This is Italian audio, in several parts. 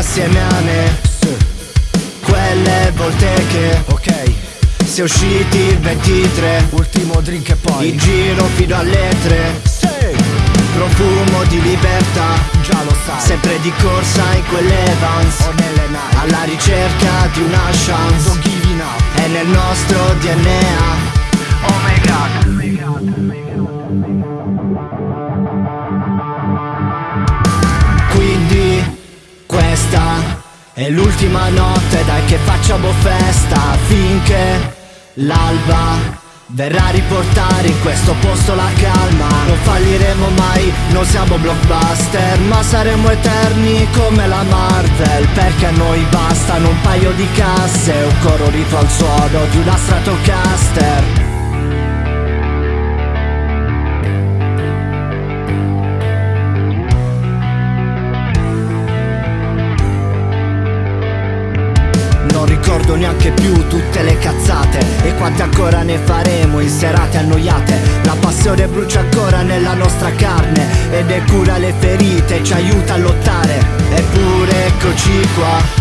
insieme a me. Quelle volte che Ok, si è usciti il 23 ultimo drink e poi? In giro fino alle 3 Sì, Profumo di libertà. Già lo sai. Sempre di corsa in quelle vans. Ho nelle Nike Alla ricerca di una chance. Don't giving up. È nel nostro DNA Oh my god. Quindi questa è l'ultima notte Dai che facciamo festa Finché l'alba Verrà a riportare in questo posto la calma. Non falliremo mai, non siamo blockbuster Ma saremo eterni come la Marvel Perché a noi bastano un paio di casse Un coro rito al suono di una Stratocaster ricordo neanche più tutte le cazzate. E quante ancora ne faremo in serate annoiate? La passione brucia ancora nella nostra carne Ed è cura le ferite, ci aiuta a lottare. Eppure eccoci qua.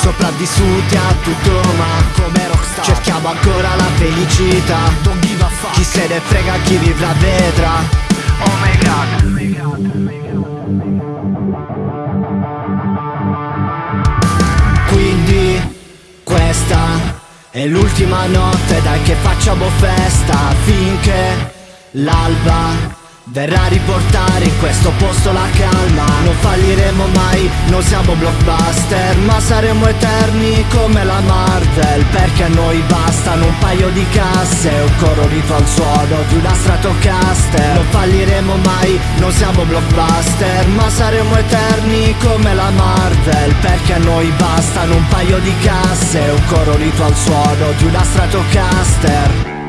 Sopravvissuti a tutto ma Come rockstar. Cerchiamo ancora la felicità. Chi se ne frega, chi vivrà vedrà. Oh my god è l'ultima notte Dai che facciamo festa Finché l'alba Verrà a riportare in questo posto la calma. Non falliremo mai, non siamo blockbuster Ma saremo eterni come la Marvel Perché a noi bastano un paio di casse Un coro rito al suono di una Stratocaster. Non falliremo mai, non siamo blockbuster Ma saremo eterni come la Marvel Perché a noi bastano un paio di casse Un coro rito al suono di una Stratocaster